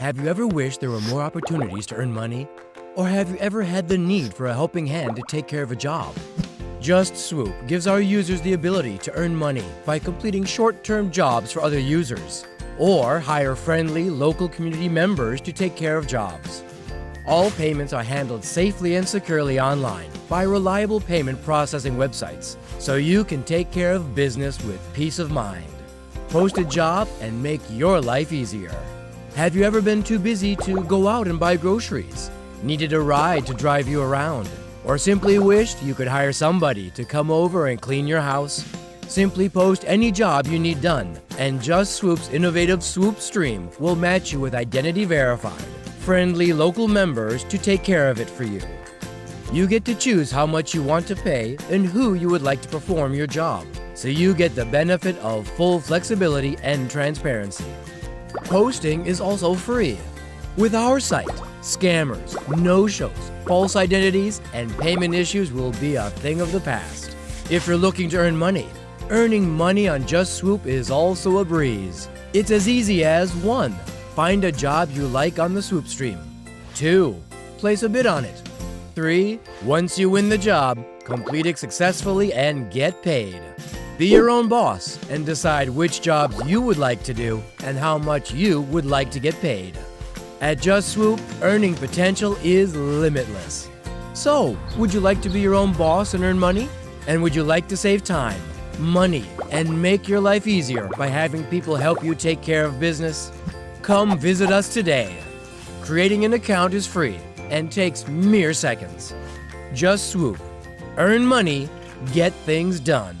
Have you ever wished there were more opportunities to earn money? Or have you ever had the need for a helping hand to take care of a job? Just Swoop gives our users the ability to earn money by completing short-term jobs for other users, or hire friendly local community members to take care of jobs. All payments are handled safely and securely online by reliable payment processing websites, so you can take care of business with peace of mind. Post a job and make your life easier. Have you ever been too busy to go out and buy groceries? Needed a ride to drive you around? Or simply wished you could hire somebody to come over and clean your house? Simply post any job you need done, and Just Swoop's innovative Swoop Stream will match you with identity verified, friendly local members to take care of it for you. You get to choose how much you want to pay and who you would like to perform your job, so you get the benefit of full flexibility and transparency. Posting is also free. With our site, scammers, no-shows, false identities, and payment issues will be a thing of the past. If you're looking to earn money, earning money on Just Swoop is also a breeze. It's as easy as 1. Find a job you like on the Swoop stream. 2. Place a bid on it. 3. Once you win the job, complete it successfully and get paid. Be your own boss and decide which jobs you would like to do and how much you would like to get paid. At Just Swoop, earning potential is limitless. So, would you like to be your own boss and earn money? And would you like to save time, money, and make your life easier by having people help you take care of business? Come visit us today. Creating an account is free and takes mere seconds. Just Swoop. Earn money, get things done.